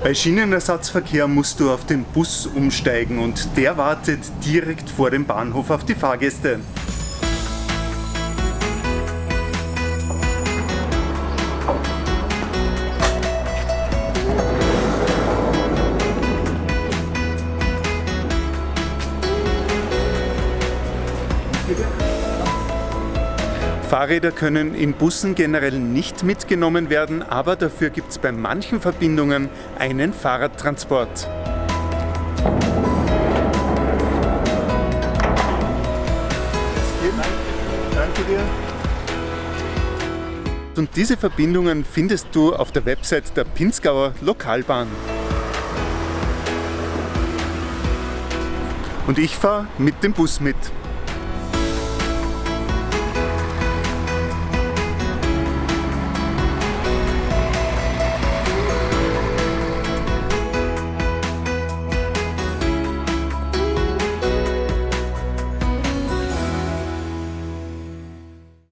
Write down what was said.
Bei Schienenersatzverkehr musst du auf den Bus umsteigen und der wartet direkt vor dem Bahnhof auf die Fahrgäste. Fahrräder können in Bussen generell nicht mitgenommen werden, aber dafür gibt es bei manchen Verbindungen einen Fahrradtransport. Danke dir. Und diese Verbindungen findest du auf der Website der Pinzgauer Lokalbahn. Und ich fahre mit dem Bus mit.